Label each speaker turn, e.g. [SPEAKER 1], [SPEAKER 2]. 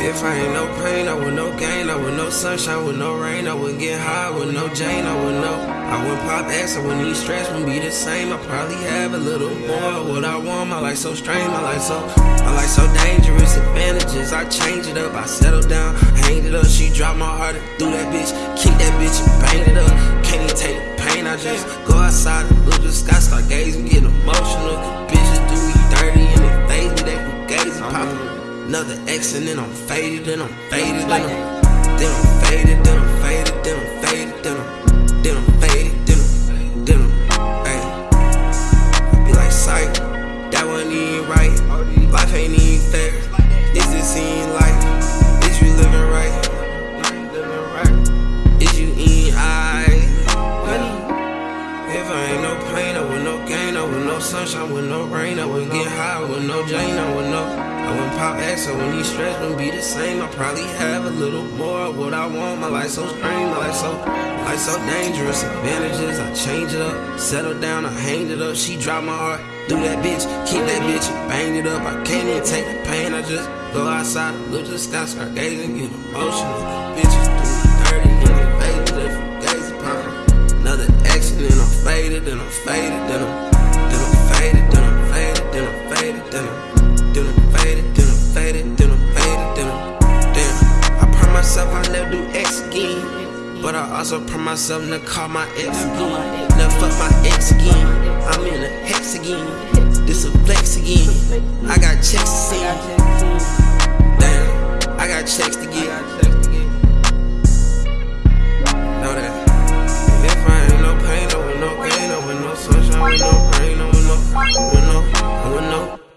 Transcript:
[SPEAKER 1] I ain't no pain, I would no gain, I would no sunshine, with no rain. I wouldn't get high with no Jane. I would no. I wouldn't pop X, I wouldn't need stress, wouldn't be the same. I probably have a little more. What I want, my life so strange, my life so, my life so dangerous. Advantages, I change it up, I settle down, hang it up. She dropped my heart and threw that bitch, kick that bitch bang it up. Can't even take the pain, I just go outside and look the sky, X and then I'm faded, then I'm faded, then I'm, then I'm faded, then I'm faded, then I'm faded, then I'm, then I'm faded, then I'm, then I'm, ayy. I be like, sight, that wasn't even right. Life ain't even fair. Is this even life? Is you living right? Is you eating I? If I ain't no pain, I with no gain, I with no sunshine, with no rain, I wouldn't get high, with no Jane, I would know. Wouldn't pop X, I wouldn't eat stress, wouldn't be the same. I probably have a little more what I want. My life so strange, my life so, life so dangerous. Advantages, I change it up, settle down, I hang it up. She dropped my heart, threw that bitch, keep that bitch, bang it up. I can't even take the pain, I just go outside, look to the sky, start gazing, get emotional. Bitches do dirty, and they faded, they fugazi poppin'. Another then I'm faded, then I'm faded, then I'm again, but I also promise myself to call my ex again, never fuck my ex again. I'm in a hex again, this a flex again. I got checks to send, damn. I got checks to get. Know that. If I ain't no pain, I with no gain, I with no sunshine, with no rain, I with no, with no, with no.